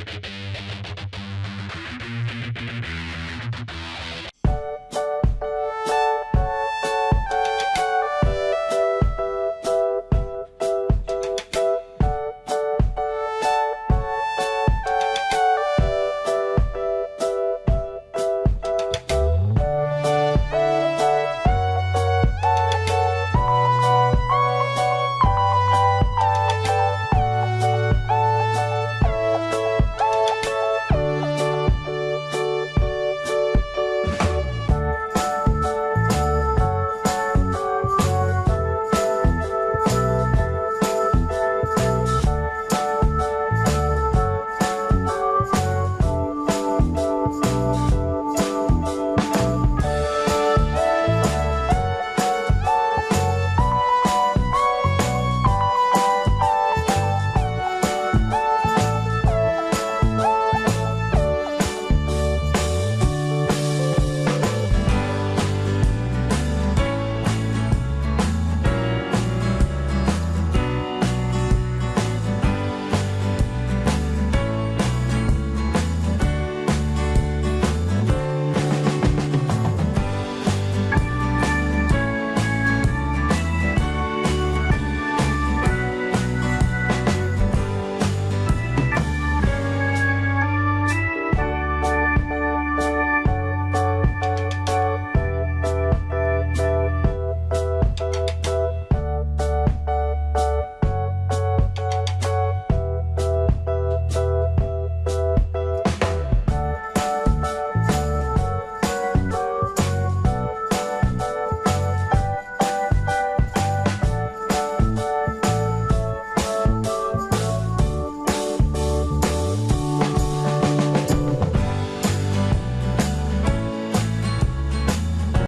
you